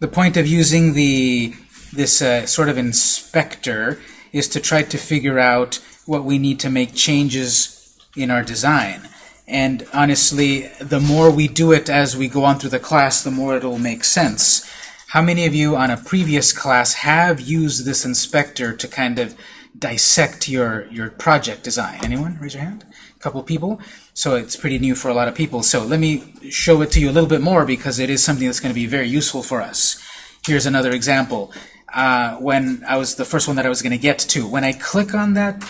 The point of using the this uh, sort of inspector is to try to figure out what we need to make changes in our design. And honestly, the more we do it as we go on through the class, the more it'll make sense. How many of you on a previous class have used this inspector to kind of dissect your, your project design? Anyone? Raise your hand. A couple people. So it's pretty new for a lot of people. So let me show it to you a little bit more because it is something that's going to be very useful for us. Here's another example. Uh, when I was the first one that I was going to get to, when I click on that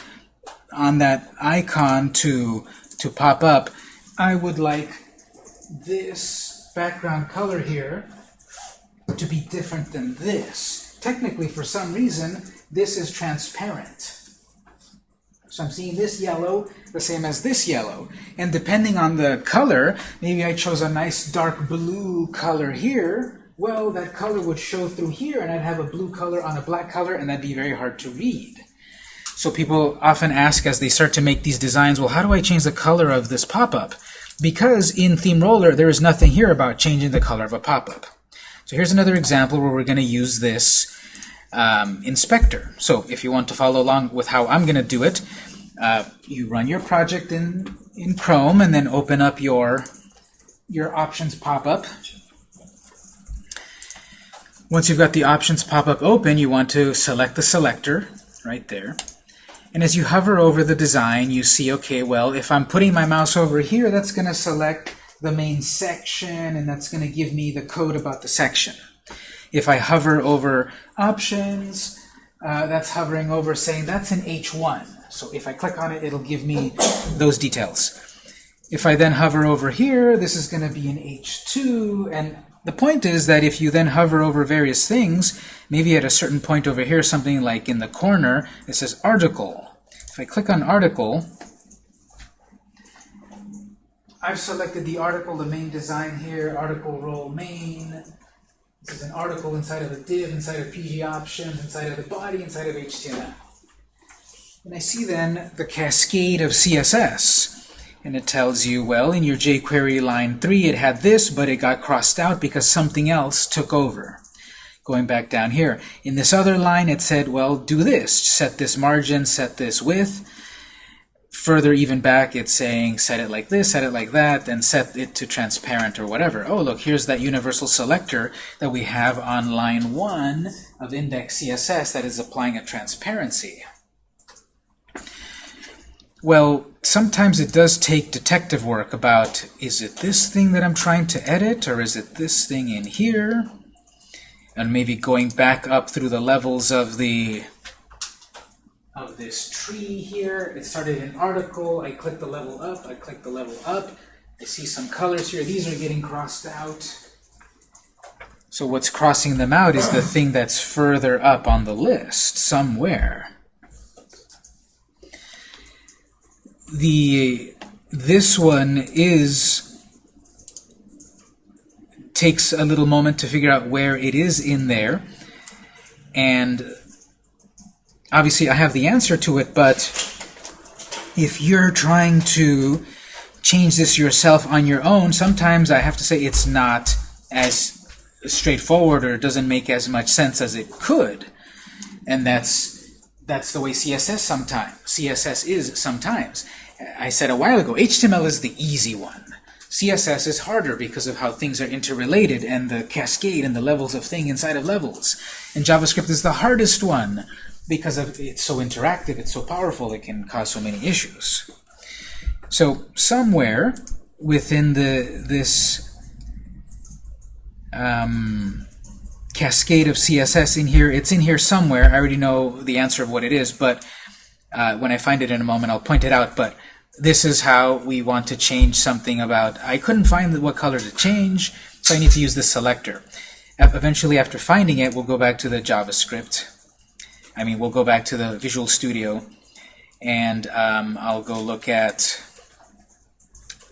on that icon to to pop up, I would like this background color here to be different than this. Technically, for some reason, this is transparent. So I'm seeing this yellow the same as this yellow. And depending on the color, maybe I chose a nice dark blue color here. Well, that color would show through here, and I'd have a blue color on a black color, and that'd be very hard to read. So people often ask as they start to make these designs, well, how do I change the color of this pop-up? Because in Theme Roller, there is nothing here about changing the color of a pop-up. So here's another example where we're going to use this um, inspector. So if you want to follow along with how I'm going to do it, uh, you run your project in, in Chrome and then open up your, your options pop-up. Once you've got the options pop-up open, you want to select the selector right there. And as you hover over the design, you see, okay, well, if I'm putting my mouse over here, that's going to select the main section, and that's going to give me the code about the section. If I hover over options, uh, that's hovering over saying that's an H1. So if I click on it, it'll give me those details. If I then hover over here, this is going to be an H2. And the point is that if you then hover over various things, maybe at a certain point over here, something like in the corner, it says article. If I click on article, I've selected the article, the main design here, article role main. This is an article inside of a div, inside of PG options, inside of the body, inside of HTML. And I see then the cascade of CSS. And it tells you, well, in your jQuery line 3 it had this, but it got crossed out because something else took over. Going back down here. In this other line it said, well, do this. Set this margin, set this width further even back, it's saying set it like this, set it like that, and set it to transparent or whatever. Oh, look, here's that universal selector that we have on line 1 of index CSS that is applying a transparency. Well, sometimes it does take detective work about, is it this thing that I'm trying to edit, or is it this thing in here? And maybe going back up through the levels of the of this tree here. It started an article. I click the level up. I click the level up. I see some colors here. These are getting crossed out. So what's crossing them out is the thing that's further up on the list somewhere. The this one is takes a little moment to figure out where it is in there and obviously I have the answer to it, but if you're trying to change this yourself on your own, sometimes I have to say it's not as straightforward or doesn't make as much sense as it could. And that's that's the way CSS sometimes CSS is sometimes. I said a while ago, HTML is the easy one. CSS is harder because of how things are interrelated and the cascade and the levels of thing inside of levels. And JavaScript is the hardest one because of, it's so interactive, it's so powerful, it can cause so many issues. So somewhere within the this um, cascade of CSS in here, it's in here somewhere. I already know the answer of what it is, but uh, when I find it in a moment, I'll point it out. But this is how we want to change something about, I couldn't find what color to change, so I need to use this selector. Eventually, after finding it, we'll go back to the JavaScript I mean, we'll go back to the Visual Studio, and um, I'll go look at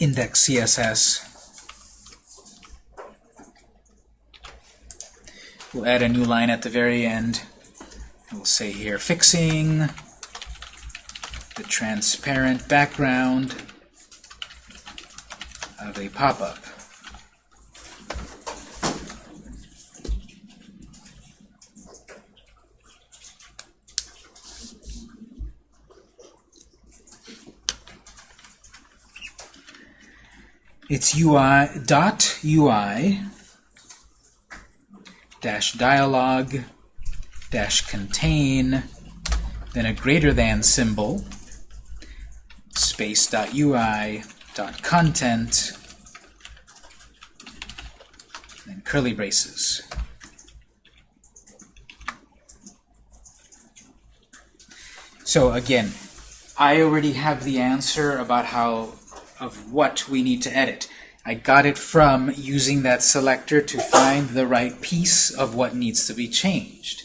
index CSS. We'll add a new line at the very end. We'll say here, fixing the transparent background of a pop-up. It's UI dot UI dash dialog dash contain then a greater than symbol space dot UI dot content and curly braces. So again, I already have the answer about how of what we need to edit. I got it from using that selector to find the right piece of what needs to be changed.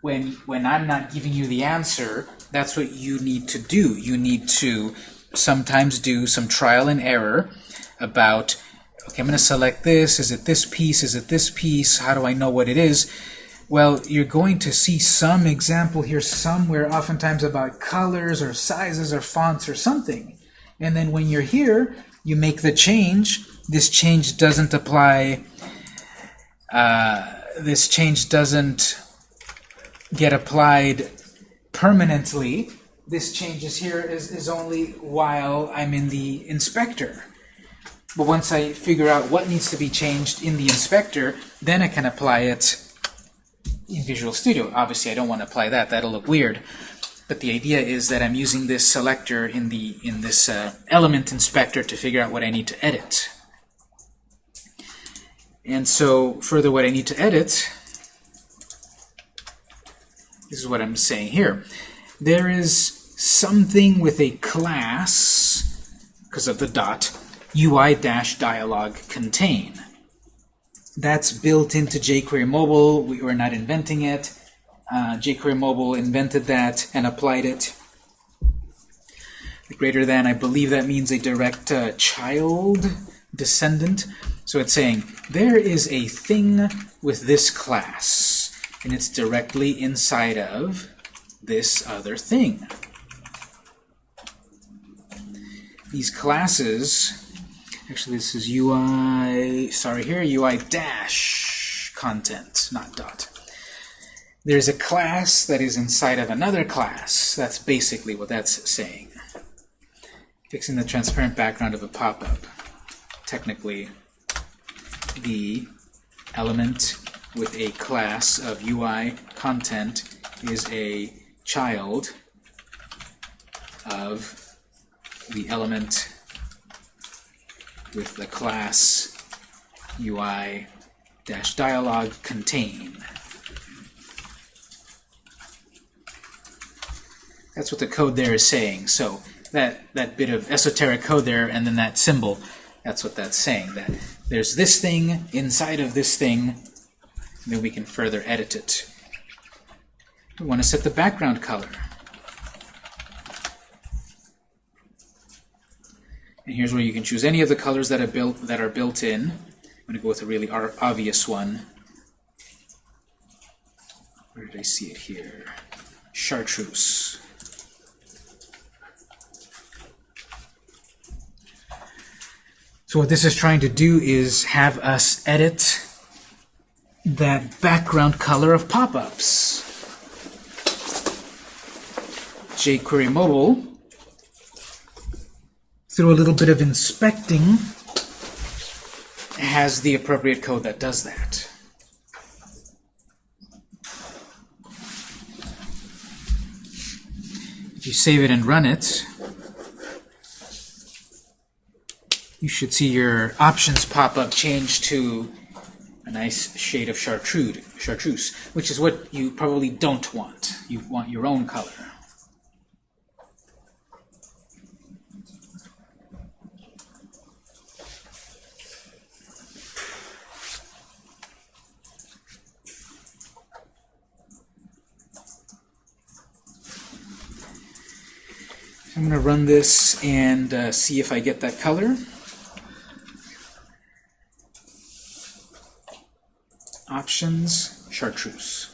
When, when I'm not giving you the answer, that's what you need to do. You need to sometimes do some trial and error about, okay, I'm going to select this. Is it this piece? Is it this piece? How do I know what it is? Well, you're going to see some example here somewhere, oftentimes about colors or sizes or fonts or something. And then when you're here, you make the change. This change doesn't apply. Uh, this change doesn't get applied permanently. This change is here is, is only while I'm in the inspector. But once I figure out what needs to be changed in the inspector, then I can apply it in Visual Studio. Obviously, I don't want to apply that. That'll look weird. But the idea is that I'm using this selector in the in this uh, element inspector to figure out what I need to edit. And so, further, what I need to edit this is what I'm saying here. There is something with a class, because of the dot, UI-dialog contain. That's built into jQuery Mobile. We were not inventing it. Uh, jQuery Mobile invented that and applied it. Greater than, I believe that means a direct uh, child descendant. So it's saying there is a thing with this class, and it's directly inside of this other thing. These classes, actually this is UI, sorry here, UI dash content, not dot. There's a class that is inside of another class. That's basically what that's saying. Fixing the transparent background of a pop-up. Technically, the element with a class of UI content is a child of the element with the class UI-dialog contain. That's what the code there is saying. So that, that bit of esoteric code there and then that symbol, that's what that's saying. That there's this thing inside of this thing, and then we can further edit it. We want to set the background color. And here's where you can choose any of the colors that are built that are built in. I'm going to go with a really obvious one. Where did I see it here? Chartreuse. So what this is trying to do is have us edit that background color of pop-ups. jQuery Mobile, through a little bit of inspecting, has the appropriate code that does that. If you save it and run it, you should see your options pop up change to a nice shade of chartreuse, chartreuse, which is what you probably don't want. You want your own color. I'm going to run this and uh, see if I get that color. Options, chartreuse.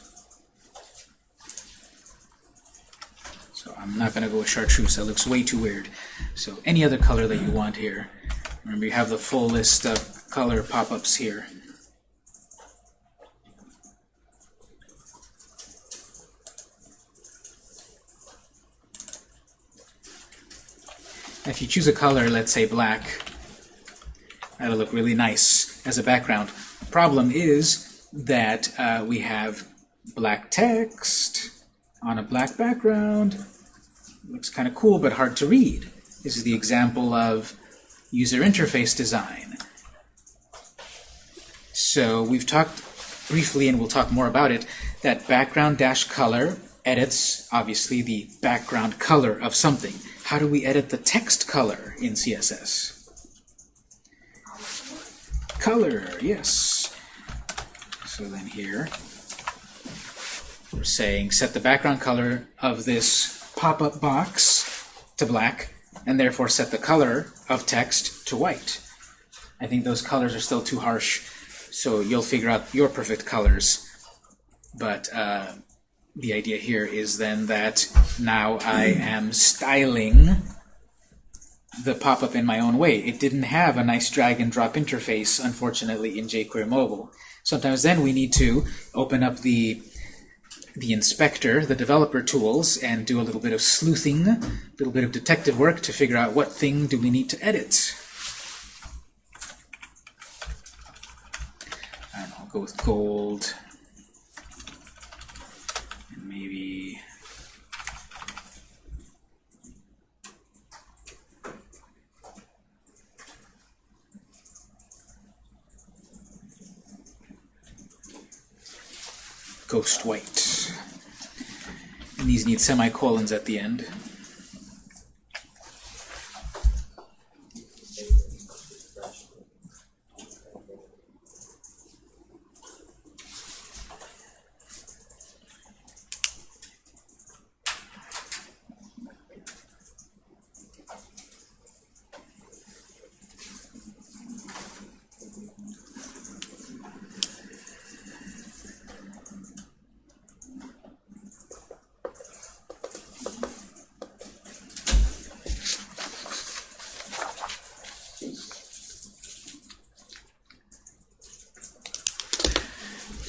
So I'm not going to go with chartreuse. That looks way too weird. So any other color that you want here. Remember, you have the full list of color pop-ups here. If you choose a color, let's say black, That'll look really nice as a background. Problem is that uh, we have black text on a black background. Looks kind of cool, but hard to read. This is the example of user interface design. So we've talked briefly, and we'll talk more about it, that background dash color edits, obviously, the background color of something. How do we edit the text color in CSS? Color, yes. So then here, we're saying set the background color of this pop-up box to black, and therefore set the color of text to white. I think those colors are still too harsh, so you'll figure out your perfect colors. But uh, the idea here is then that now I am styling the pop-up in my own way. It didn't have a nice drag and drop interface, unfortunately, in jQuery Mobile. Sometimes then we need to open up the the inspector, the developer tools, and do a little bit of sleuthing, a little bit of detective work to figure out what thing do we need to edit. I don't know, I'll go with gold. And maybe ghost white. And these need semicolons at the end.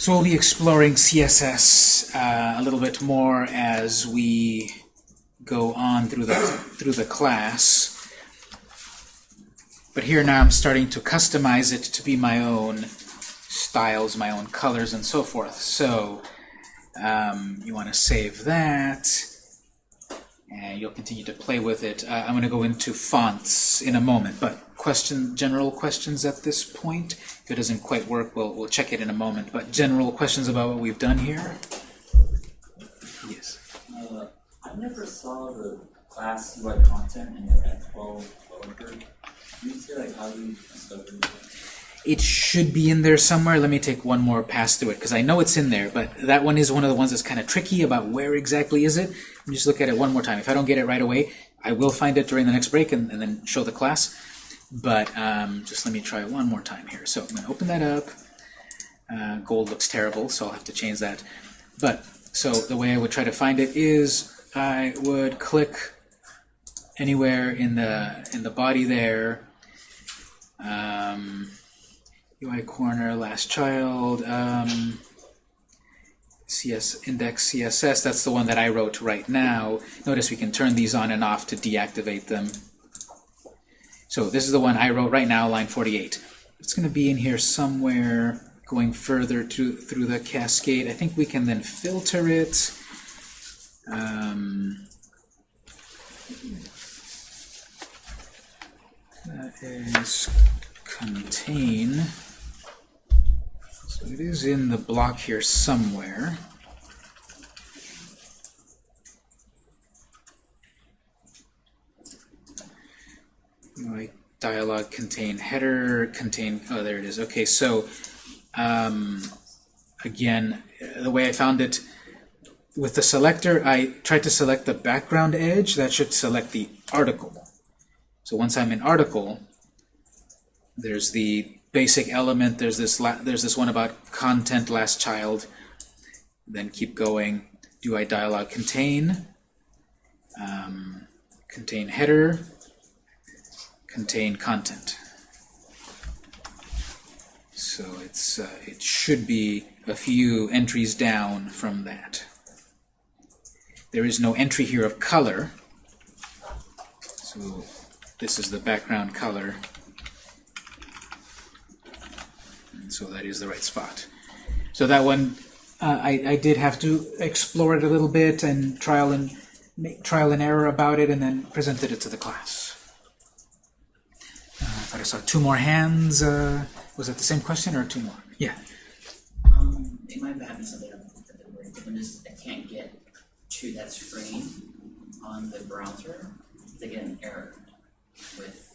So we'll be exploring CSS uh, a little bit more as we go on through the through the class. But here now I'm starting to customize it to be my own styles, my own colors, and so forth. So um, you want to save that, and you'll continue to play with it. Uh, I'm going to go into fonts in a moment, but question, general questions at this point? If it doesn't quite work, we'll, we'll check it in a moment. But general questions about what we've done here? Yes. Uh, I never saw the class UI content in the F12 developer. Can you say like how you discovered? It should be in there somewhere. Let me take one more pass through it, because I know it's in there, but that one is one of the ones that's kind of tricky about where exactly is it. Let me just look at it one more time. If I don't get it right away, I will find it during the next break and, and then show the class. But um, just let me try one more time here. So I'm going to open that up. Uh, gold looks terrible, so I'll have to change that. But so the way I would try to find it is I would click anywhere in the in the body there. Um, UI corner, last child, um, CS index CSS. That's the one that I wrote right now. Notice we can turn these on and off to deactivate them. So this is the one I wrote right now, line 48. It's going to be in here somewhere going further to, through the cascade. I think we can then filter it. Um, that is contain. So it is in the block here somewhere. Like dialog contain header contain oh there it is. Okay so um, again the way I found it with the selector I tried to select the background edge that should select the article. So once I'm in article there's the basic element there's this there's this one about content last child then keep going. Do I dialog contain? Um, contain header contain content. So it's uh, it should be a few entries down from that. There is no entry here of color. So this is the background color. So that is the right spot. So that one, uh, I, I did have to explore it a little bit and trial and make trial and error about it, and then presented it to the class. I saw two more hands. Uh, was that the same question or two more? Yeah. Um, it might be having something on the break, but I'm just, I can't get to that screen on the browser to get an error with.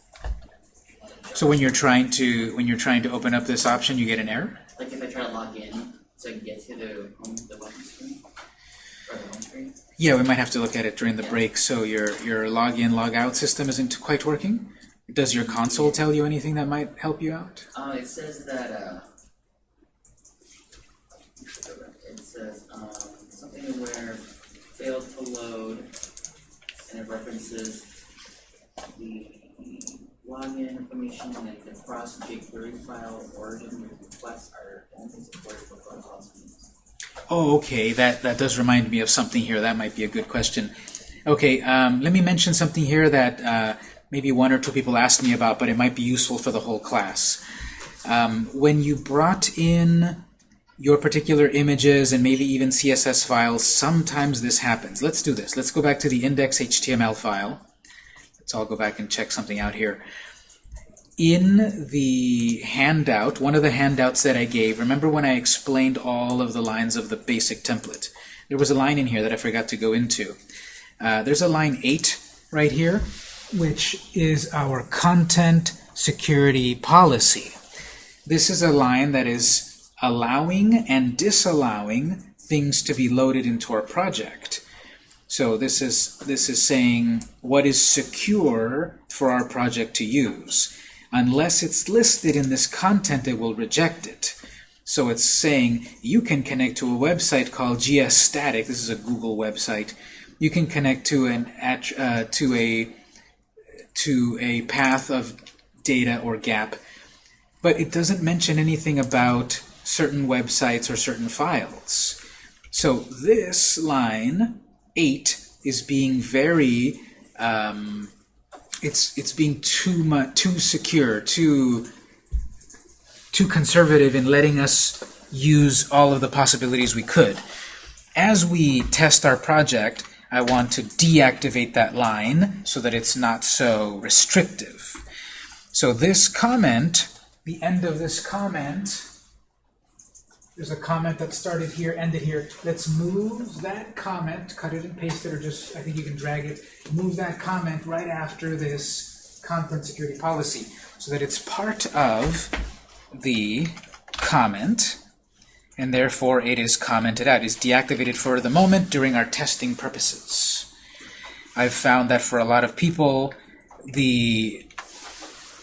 So when you're trying to when you're trying to open up this option, you get an error. Like if I try to log in to get to the home, the screen, home screen, Yeah, we might have to look at it during the break. So your your login logout system isn't quite working. Does your console tell you anything that might help you out? uh, it says that, uh, it says, um, something where failed to load, and it references the login information and the cross jQuery file origin requests are only supported for protocols. Oh, okay. That that does remind me of something here. That might be a good question. Okay, um, let me mention something here that uh, maybe one or two people asked me about, but it might be useful for the whole class. Um, when you brought in your particular images and maybe even CSS files, sometimes this happens. Let's do this. Let's go back to the index.html file. Let's all go back and check something out here. In the handout, one of the handouts that I gave, remember when I explained all of the lines of the basic template? There was a line in here that I forgot to go into. Uh, there's a line 8 right here, which is our content security policy. This is a line that is allowing and disallowing things to be loaded into our project. So this is this is saying what is secure for our project to use. Unless it's listed in this content, it will reject it. So it's saying you can connect to a website called GS Static. This is a Google website. You can connect to an uh, to a to a path of data or gap, but it doesn't mention anything about certain websites or certain files. So this line 8 is being very um, it's it's being too much too secure too too conservative in letting us use all of the possibilities we could as we test our project I want to deactivate that line so that it's not so restrictive. So this comment the end of this comment there's a comment that started here, ended here. Let's move that comment, cut it and paste it, or just, I think you can drag it, move that comment right after this content security policy, so that it's part of the comment, and therefore it is commented out. It's deactivated for the moment during our testing purposes. I've found that for a lot of people, the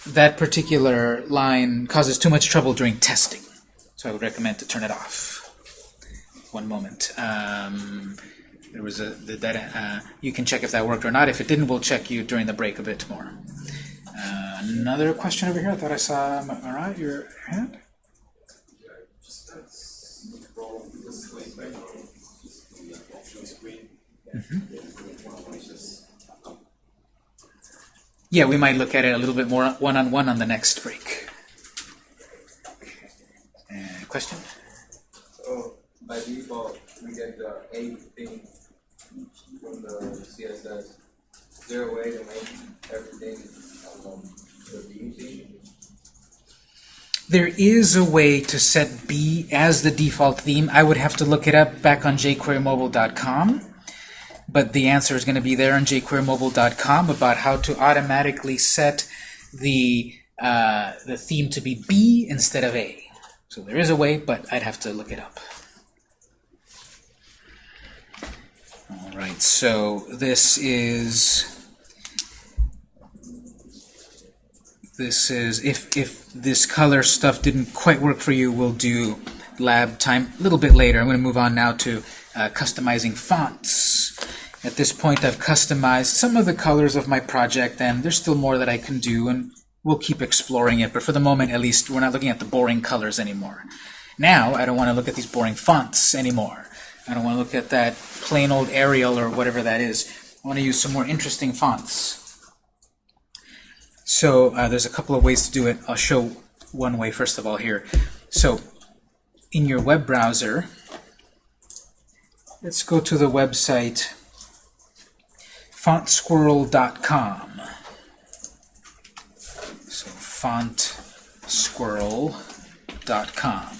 that particular line causes too much trouble during testing. So I would recommend to turn it off. One moment. Um, there was a that uh, you can check if that worked or not. If it didn't, we'll check you during the break a bit more. Uh, another question over here. I thought I saw Marat, your hand. Yeah, we might look at it a little bit more one-on-one on the next break. Uh, question? So by default, we get the A thing from the CSS. Is there a way to make everything um, the B theme? There is a way to set B as the default theme. I would have to look it up back on jquerymobile.com. But the answer is going to be there on jquerymobile.com about how to automatically set the, uh, the theme to be B instead of A. So there is a way, but I'd have to look it up. All right, so this is this is if if this color stuff didn't quite work for you, we'll do lab time a little bit later. I'm going to move on now to uh, customizing fonts. At this point, I've customized some of the colors of my project, and there's still more that I can do, and we'll keep exploring it. But for the moment, at least, we're not looking at the boring colors anymore. Now, I don't want to look at these boring fonts anymore. I don't want to look at that plain old Arial or whatever that is. I want to use some more interesting fonts. So uh, there's a couple of ways to do it. I'll show one way first of all here. So, in your web browser, let's go to the website fontsquirrel.com. So, fontsquirrel.com.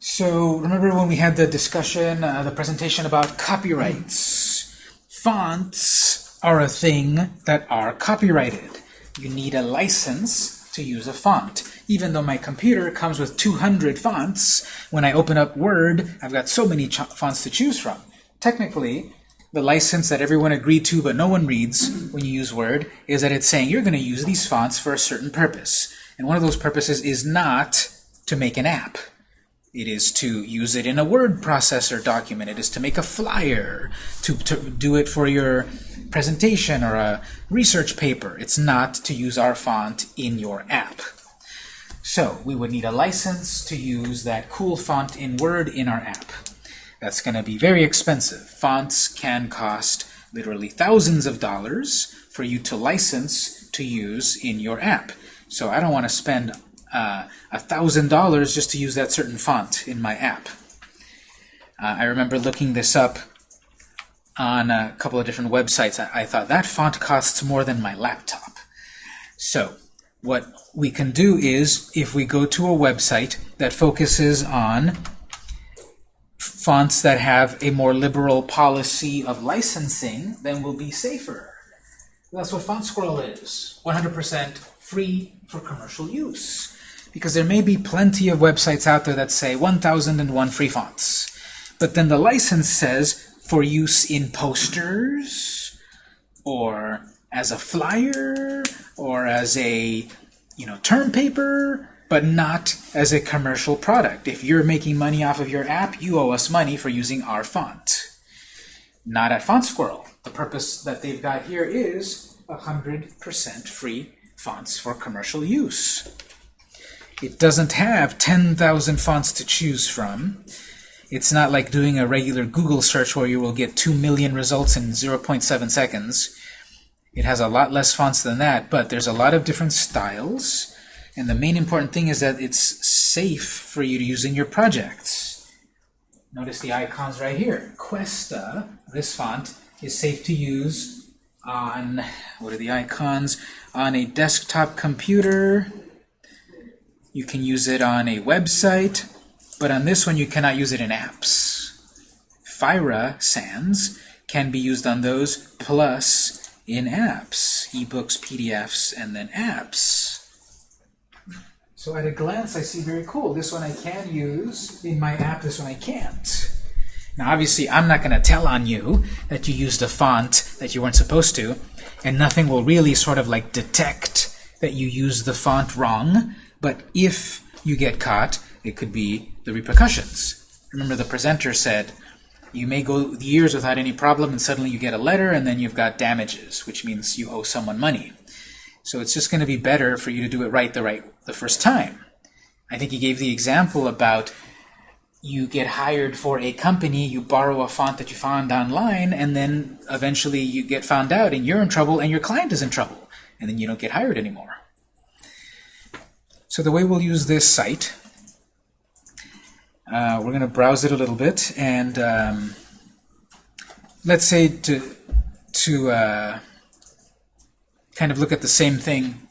So remember when we had the discussion, uh, the presentation about copyrights? Fonts are a thing that are copyrighted. You need a license to use a font. Even though my computer comes with 200 fonts, when I open up Word, I've got so many fonts to choose from. Technically, the license that everyone agreed to but no one reads when you use Word is that it's saying you're going to use these fonts for a certain purpose. And one of those purposes is not to make an app. It is to use it in a word processor document. It is to make a flyer, to, to do it for your presentation or a research paper. It's not to use our font in your app. So we would need a license to use that cool font in Word in our app. That's going to be very expensive. Fonts can cost literally thousands of dollars for you to license to use in your app. So I don't want to spend uh, a thousand dollars just to use that certain font in my app. Uh, I remember looking this up on a couple of different websites. I, I thought that font costs more than my laptop. So what we can do is if we go to a website that focuses on fonts that have a more liberal policy of licensing, then we'll be safer. That's what Font Squirrel is. 100% free for commercial use. Because there may be plenty of websites out there that say 1001 free fonts. But then the license says for use in posters, or as a flyer, or as a you know term paper, but not as a commercial product. If you're making money off of your app, you owe us money for using our font. Not at Font Squirrel. The purpose that they've got here is 100% free fonts for commercial use. It doesn't have 10,000 fonts to choose from. It's not like doing a regular Google search where you will get 2 million results in 0.7 seconds. It has a lot less fonts than that, but there's a lot of different styles. And the main important thing is that it's safe for you to use in your projects. Notice the icons right here. Cuesta, this font, is safe to use on, what are the icons? On a desktop computer. You can use it on a website. But on this one, you cannot use it in apps. Fira Sans can be used on those, plus in apps, ebooks, PDFs, and then apps. So at a glance, I see very cool. This one I can use in my app, this one I can't. Now obviously, I'm not going to tell on you that you used a font that you weren't supposed to, and nothing will really sort of like detect that you used the font wrong, but if you get caught, it could be the repercussions. Remember the presenter said, you may go years without any problem and suddenly you get a letter and then you've got damages, which means you owe someone money. So it's just going to be better for you to do it right the right the first time. I think he gave the example about you get hired for a company, you borrow a font that you found online, and then eventually you get found out and you're in trouble and your client is in trouble, and then you don't get hired anymore. So the way we'll use this site, uh, we're going to browse it a little bit, and um, let's say to, to uh, kind of look at the same thing.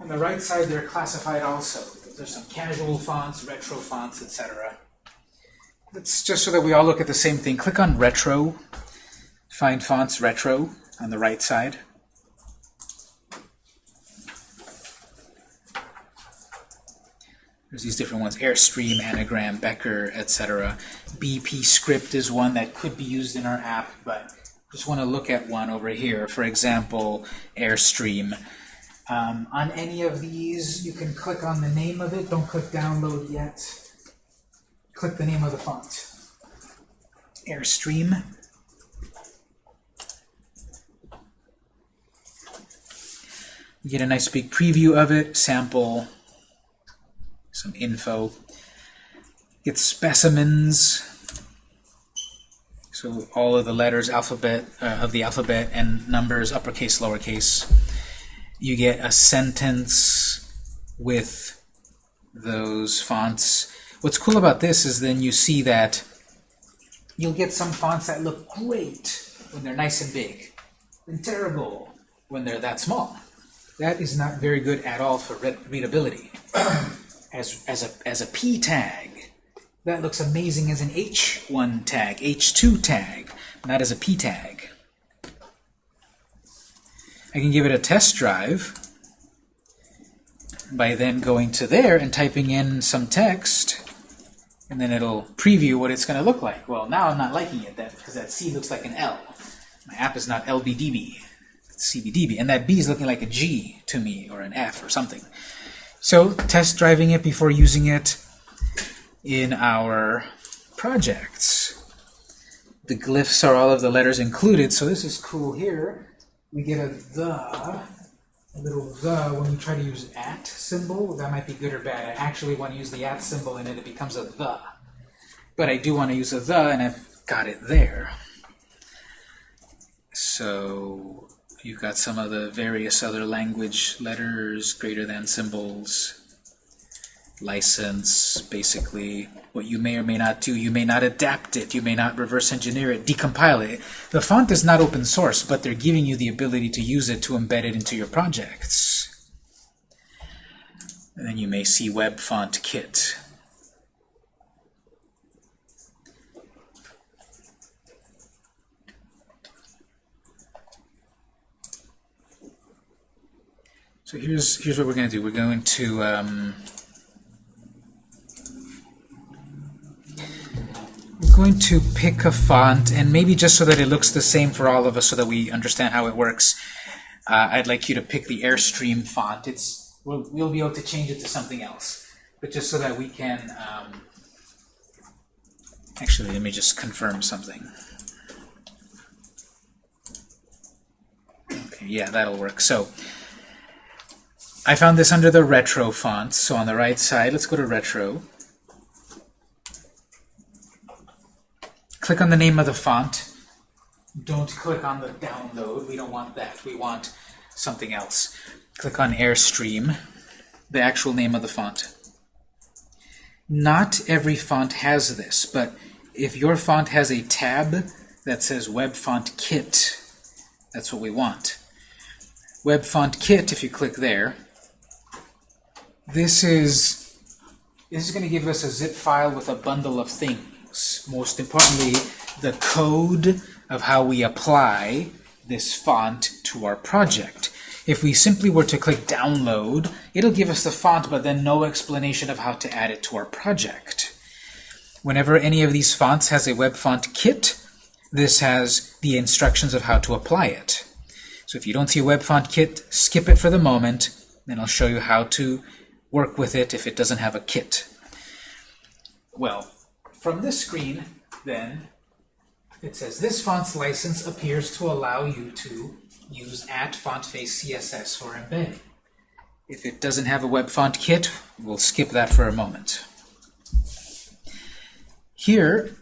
On the right side, they're classified also. There's some casual fonts, retro fonts, etc. Let's just so that we all look at the same thing. Click on Retro. Find Fonts Retro on the right side. There's these different ones, Airstream, Anagram, Becker, etc. BP Script is one that could be used in our app, but just want to look at one over here. For example, Airstream. Um, on any of these, you can click on the name of it. Don't click download yet. Click the name of the font. Airstream. You get a nice big preview of it, sample, some info. Get specimens. So all of the letters alphabet uh, of the alphabet and numbers uppercase, lowercase. You get a sentence with those fonts. What's cool about this is then you see that you'll get some fonts that look great when they're nice and big, and terrible when they're that small. That is not very good at all for read readability. as, as, a, as a P tag, that looks amazing as an H1 tag, H2 tag, not as a P tag. I can give it a test drive by then going to there and typing in some text, and then it'll preview what it's going to look like. Well, now I'm not liking it that because that C looks like an L. My app is not LBDB, it's CBDB, and that B is looking like a G to me, or an F or something. So test driving it before using it in our projects. The glyphs are all of the letters included, so this is cool here. We get a the, a little the when we try to use at symbol. That might be good or bad. I actually want to use the at symbol and it becomes a the. But I do want to use a the and I've got it there. So you've got some of the various other language letters, greater than symbols, license, basically what you may or may not do. You may not adapt it. You may not reverse engineer it, decompile it. The font is not open source, but they're giving you the ability to use it to embed it into your projects. And then you may see Web Font Kit. So here's here's what we're going to do. We're going to um, we're going to pick a font, and maybe just so that it looks the same for all of us, so that we understand how it works. Uh, I'd like you to pick the Airstream font. It's we'll, we'll be able to change it to something else, but just so that we can. Um, actually, let me just confirm something. Okay, yeah, that'll work. So. I found this under the retro fonts. So on the right side, let's go to retro. Click on the name of the font. Don't click on the download. We don't want that. We want something else. Click on Airstream, the actual name of the font. Not every font has this, but if your font has a tab that says Web Font Kit, that's what we want. Web Font Kit, if you click there, this is this is going to give us a zip file with a bundle of things. Most importantly, the code of how we apply this font to our project. If we simply were to click download, it'll give us the font, but then no explanation of how to add it to our project. Whenever any of these fonts has a web font kit, this has the instructions of how to apply it. So if you don't see a web font kit, skip it for the moment, then I'll show you how to work with it if it doesn't have a kit. Well, from this screen, then, it says this font's license appears to allow you to use at font face CSS for embedding. If it doesn't have a web font kit, we'll skip that for a moment. Here,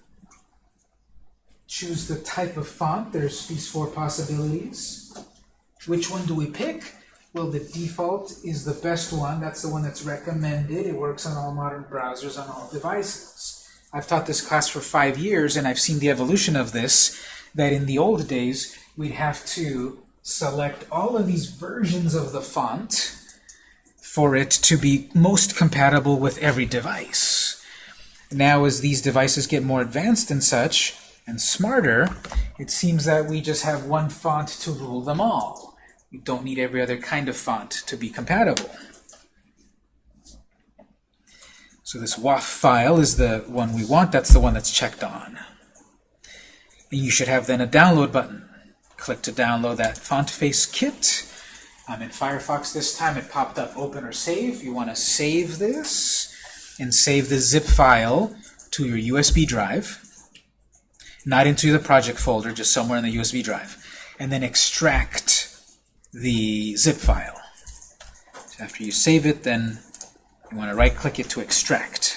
choose the type of font. There's these four possibilities. Which one do we pick? Well, the default is the best one. That's the one that's recommended. It works on all modern browsers on all devices. I've taught this class for five years, and I've seen the evolution of this, that in the old days, we'd have to select all of these versions of the font for it to be most compatible with every device. Now, as these devices get more advanced and such, and smarter, it seems that we just have one font to rule them all. We don't need every other kind of font to be compatible. So this WOFF file is the one we want. That's the one that's checked on. And you should have then a download button. Click to download that font face kit. I'm in Firefox this time. It popped up open or save. You want to save this and save the zip file to your USB drive. Not into the project folder, just somewhere in the USB drive. And then extract the zip file. So after you save it, then you want to right-click it to extract.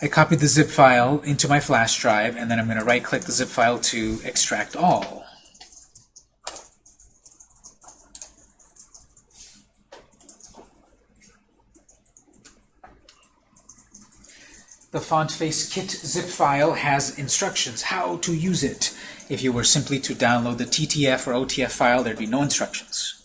I copied the zip file into my flash drive, and then I'm going to right-click the zip file to extract all. The font face kit zip file has instructions how to use it. If you were simply to download the TTF or OTF file, there'd be no instructions.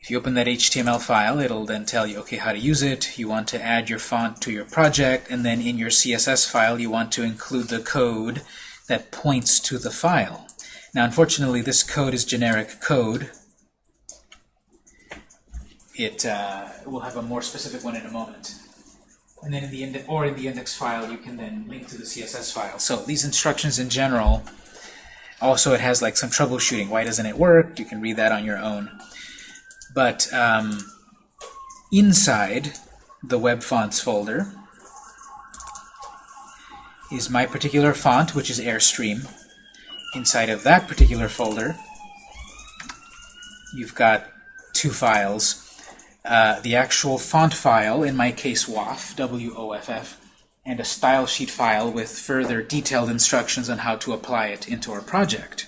If you open that HTML file, it'll then tell you, okay, how to use it. You want to add your font to your project, and then in your CSS file, you want to include the code that points to the file. Now, unfortunately, this code is generic code. It uh, will have a more specific one in a moment. And then in the index, or in the index file, you can then link to the CSS file. So these instructions in general, also it has like some troubleshooting. Why doesn't it work? You can read that on your own. But um, inside the web fonts folder is my particular font, which is Airstream. Inside of that particular folder, you've got two files. Uh, the actual font file, in my case WOFF, and a style sheet file with further detailed instructions on how to apply it into our project.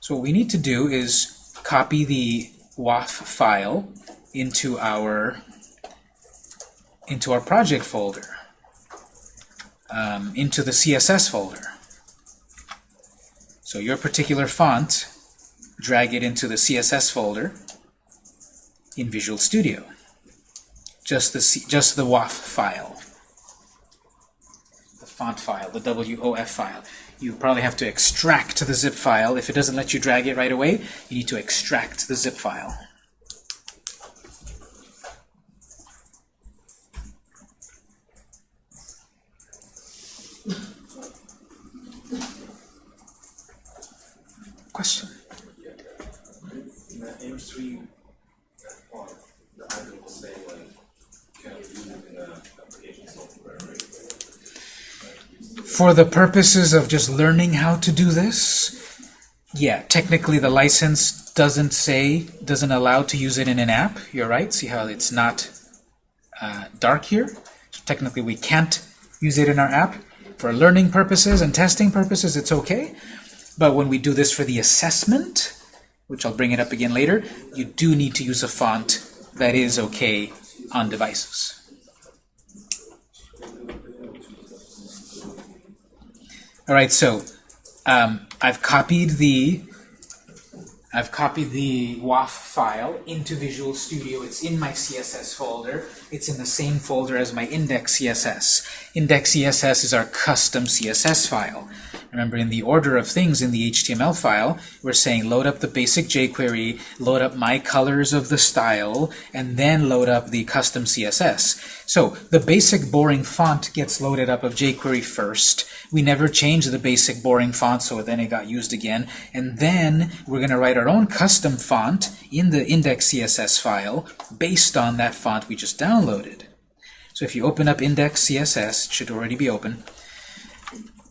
So what we need to do is copy the WOFF file into our into our project folder, um, into the CSS folder. So your particular font, drag it into the CSS folder in Visual Studio. Just the C just the WOFF file, the font file, the WOFF file. You probably have to extract the zip file. If it doesn't let you drag it right away, you need to extract the zip file. Question? In the Airstream font, the item will say like, can be used in the application software, right? For the purposes of just learning how to do this, yeah, technically the license doesn't say, doesn't allow to use it in an app. You're right. See how it's not uh, dark here? So technically we can't use it in our app. For learning purposes and testing purposes, it's okay. But when we do this for the assessment, which I'll bring it up again later, you do need to use a font that is okay on devices. All right, so um, I've copied the I've copied the WOFF file into Visual Studio. It's in my CSS folder. It's in the same folder as my index CSS. Index CSS is our custom CSS file. Remember, in the order of things in the HTML file, we're saying load up the basic jQuery, load up my colors of the style, and then load up the custom CSS. So the basic boring font gets loaded up of jQuery first. We never changed the basic boring font, so then it got used again. And then we're going to write our own custom font in the index CSS file based on that font we just downloaded. So if you open up index CSS, it should already be open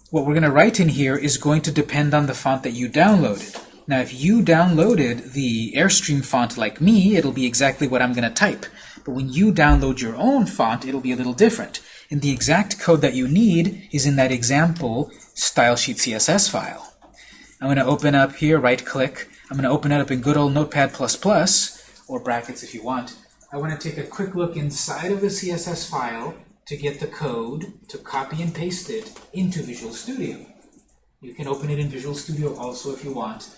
what we're going to write in here is going to depend on the font that you downloaded. Now, if you downloaded the Airstream font like me, it'll be exactly what I'm going to type. But when you download your own font, it'll be a little different. And the exact code that you need is in that example stylesheet CSS file. I'm going to open up here, right-click. I'm going to open it up in good old Notepad++, or brackets if you want. I want to take a quick look inside of the CSS file to get the code to copy and paste it into Visual Studio. You can open it in Visual Studio also if you want,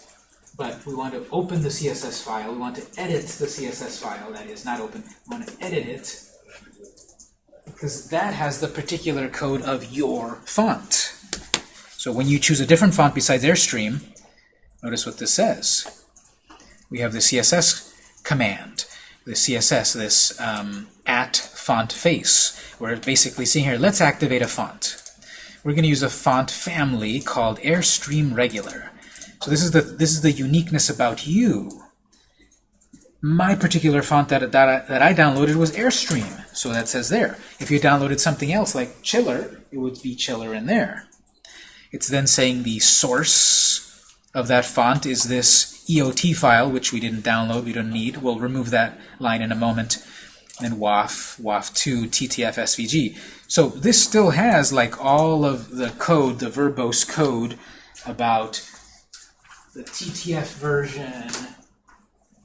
but we want to open the CSS file. We want to edit the CSS file, that is, not open. We want to edit it because that has the particular code of your font. So when you choose a different font besides Airstream, notice what this says. We have the CSS command, the CSS, this um, at font face. We're basically seeing here, let's activate a font. We're going to use a font family called Airstream Regular. So this is the this is the uniqueness about you. My particular font that, that, I, that I downloaded was Airstream, so that says there. If you downloaded something else like Chiller, it would be Chiller in there. It's then saying the source of that font is this EOT file, which we didn't download, we don't need. We'll remove that line in a moment. Then WOFF, WOFF2, TTF, SVG. So this still has like all of the code, the verbose code about the TTF version,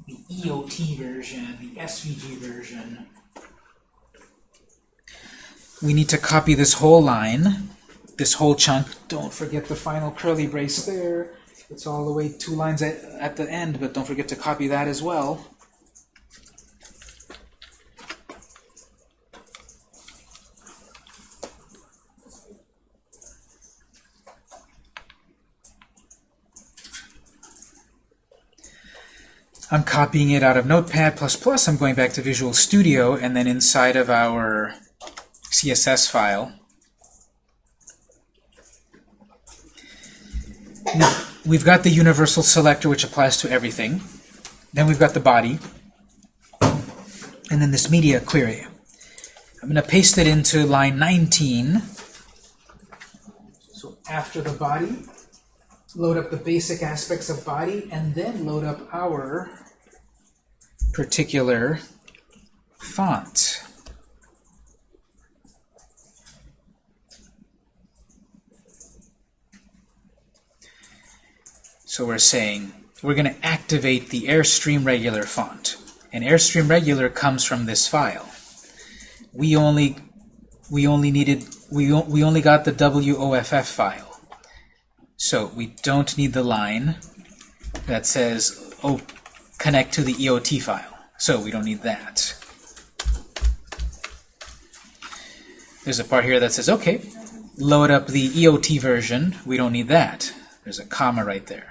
the EOT version, the SVG version. We need to copy this whole line, this whole chunk. Don't forget the final curly brace there. It's all the way two lines at, at the end, but don't forget to copy that as well. I'm copying it out of Notepad++, I'm going back to Visual Studio, and then inside of our CSS file. Now, we've got the universal selector, which applies to everything. Then we've got the body. And then this media query. I'm going to paste it into line 19. So after the body, load up the basic aspects of body, and then load up our particular font. So we're saying we're going to activate the Airstream regular font. And Airstream regular comes from this file. We only we only needed we we only got the WOFF file. So we don't need the line that says oh connect to the EOT file. So we don't need that. There's a part here that says okay, load up the EOT version. We don't need that. There's a comma right there.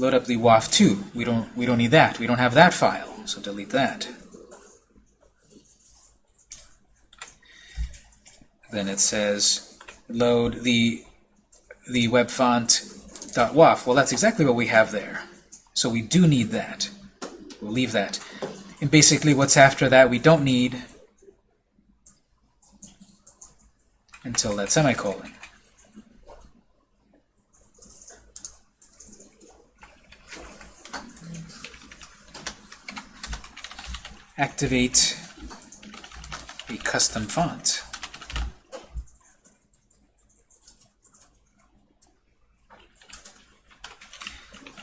load up the WOFF2. We don't we don't need that. We don't have that file, so delete that. Then it says load the the web font .woff. Well, that's exactly what we have there. So we do need that. We'll leave that. And basically what's after that we don't need until that semicolon. activate a custom font.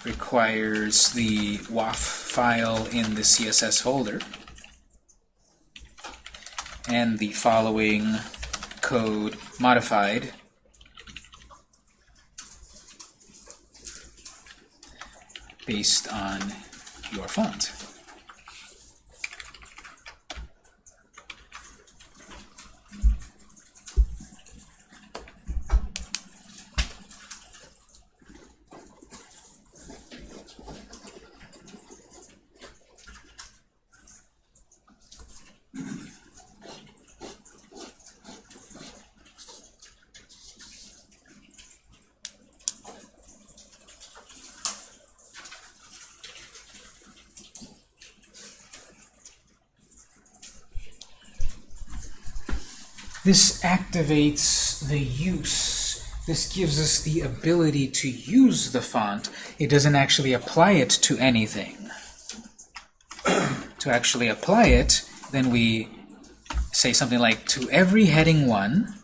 Requires the WOFF file in the CSS folder and the following code modified based on your font. This activates the use. This gives us the ability to use the font. It doesn't actually apply it to anything. to actually apply it, then we say something like, to every heading 1,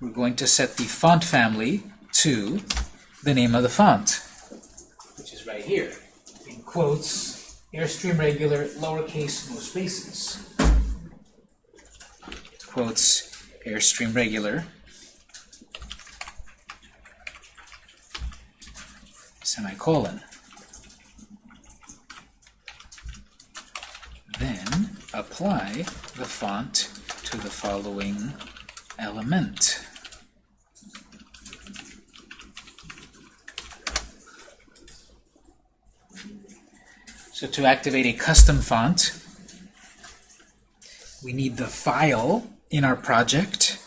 we're going to set the font family to the name of the font, which is right here. In quotes, Airstream regular, lowercase, no spaces quotes Airstream regular, semicolon. Then apply the font to the following element. So to activate a custom font, we need the file in our project.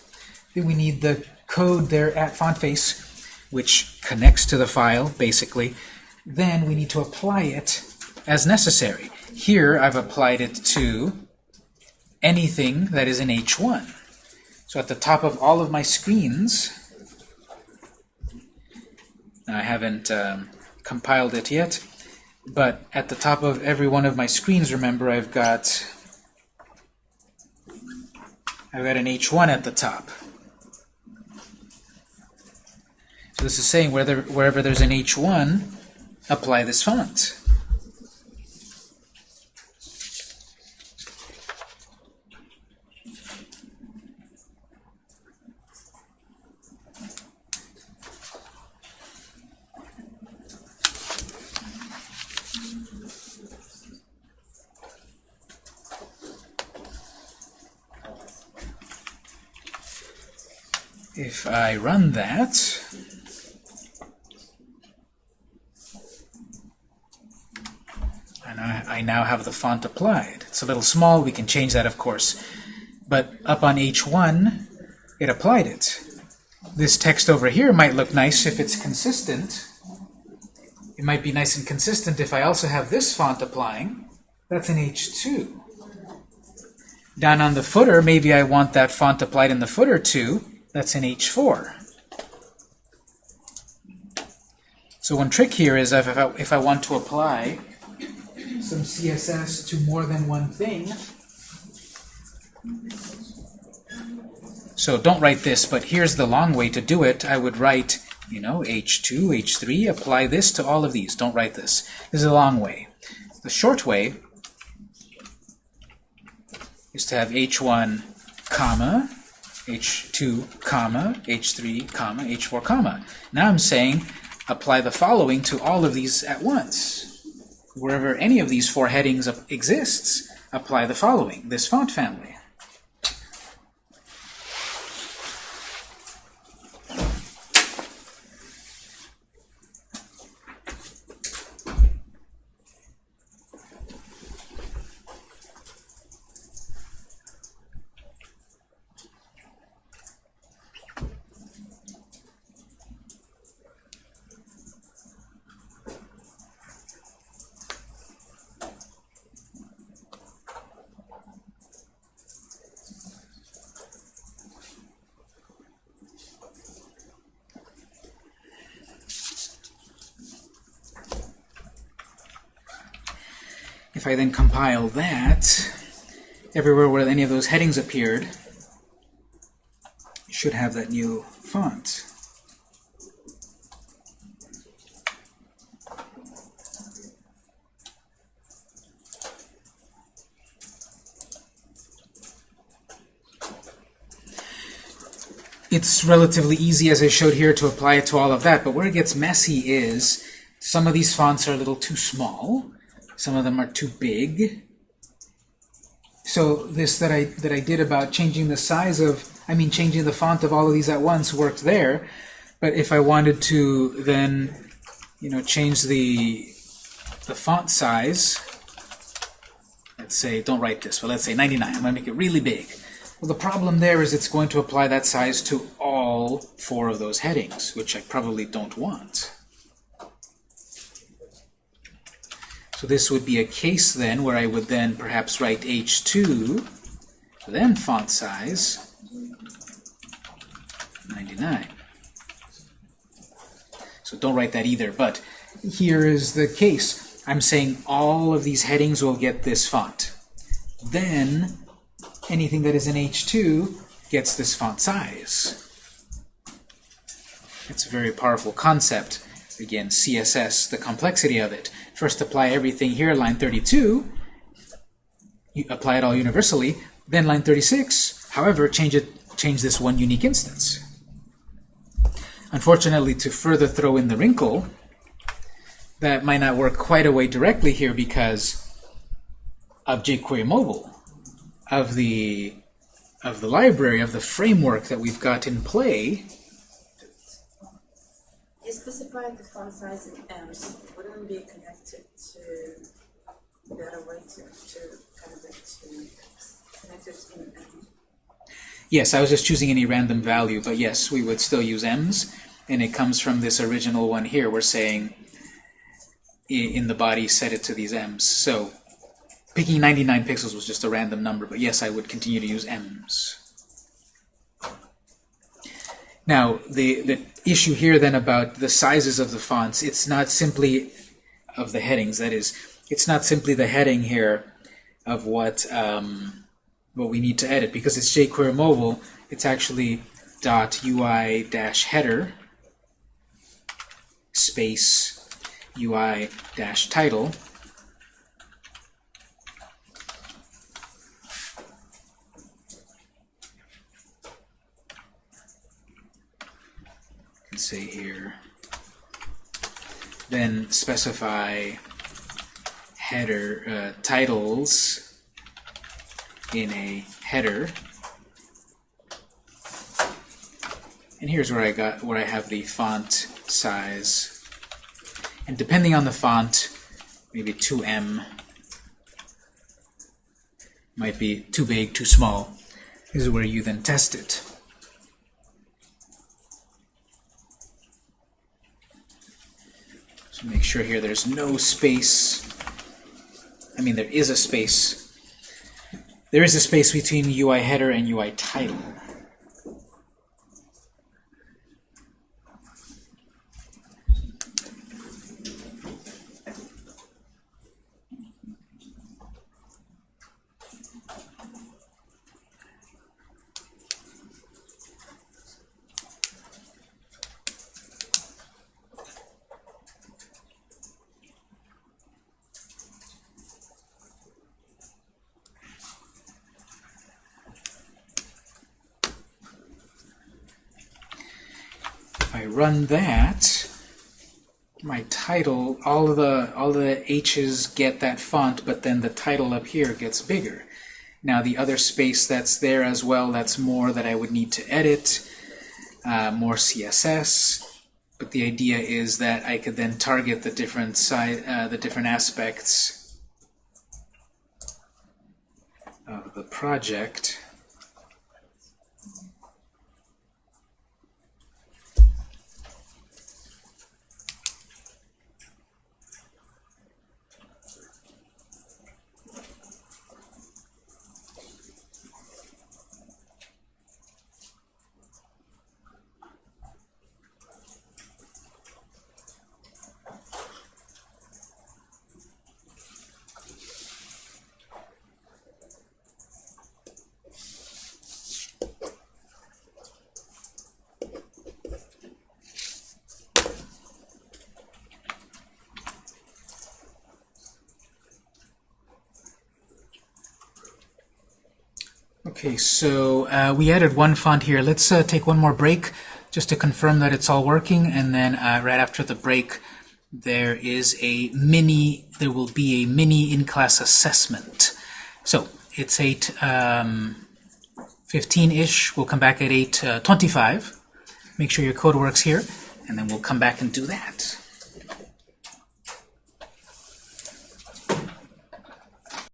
Then we need the code there at FontFace, which connects to the file, basically. Then we need to apply it as necessary. Here, I've applied it to anything that is in H1. So at the top of all of my screens, I haven't um, compiled it yet, But at the top of every one of my screens, remember, I've got I've got an H1 at the top. So this is saying whether, wherever there's an H1, apply this font. If I run that, and I, I now have the font applied. It's a little small, we can change that of course. But up on H1, it applied it. This text over here might look nice if it's consistent. It might be nice and consistent if I also have this font applying. That's an H2. Down on the footer, maybe I want that font applied in the footer too. That's in H4. So one trick here is if I, if I want to apply some CSS to more than one thing, so don't write this, but here's the long way to do it. I would write, you know, H2, H3, apply this to all of these. Don't write this. This is a long way. The short way is to have H1, comma, H2, comma, H3, comma, H4, comma. Now I'm saying apply the following to all of these at once. Wherever any of these four headings exists, apply the following, this font family. If I then compile that, everywhere where any of those headings appeared, should have that new font. It's relatively easy, as I showed here, to apply it to all of that, but where it gets messy is some of these fonts are a little too small, some of them are too big. So this that I that I did about changing the size of, I mean changing the font of all of these at once worked there. But if I wanted to then, you know, change the the font size, let's say, don't write this, but let's say 99. I'm going to make it really big. Well, the problem there is it's going to apply that size to all four of those headings, which I probably don't want. So this would be a case then where I would then perhaps write H2, then font size 99. So don't write that either, but here is the case. I'm saying all of these headings will get this font. Then anything that is in H2 gets this font size. It's a very powerful concept. Again, CSS, the complexity of it. First apply everything here, line 32. You apply it all universally. Then line 36, however, change it, change this one unique instance. Unfortunately, to further throw in the wrinkle, that might not work quite away directly here because of jQuery Mobile, of the of the library, of the framework that we've got in play. You specified the font size in ems. Wouldn't be connected to a better way to, to to in? Yes, I was just choosing any random value, but yes, we would still use ems, and it comes from this original one here. We're saying in the body set it to these ems. So picking 99 pixels was just a random number, but yes, I would continue to use ems. Now, the, the issue here then about the sizes of the fonts, it's not simply of the headings. That is, it's not simply the heading here of what um, what we need to edit because it's jQuery mobile. It's actually dot UI dash header space UI dash can say here. Then specify header uh, titles in a header. And here's where I got where I have the font size. And depending on the font maybe 2M might be too big too small. This is where you then test it make sure here there's no space. I mean, there is a space. There is a space between UI header and UI title. Run that, my title, all of the all of the H's get that font, but then the title up here gets bigger. Now the other space that's there as well, that's more that I would need to edit, uh, more CSS. But the idea is that I could then target the different side, uh, the different aspects of the project. Okay, so uh, we added one font here. Let's uh, take one more break just to confirm that it's all working, and then uh, right after the break, there is a mini. There will be a mini in-class assessment. So it's eight um, fifteen-ish. We'll come back at eight uh, twenty-five. Make sure your code works here, and then we'll come back and do that.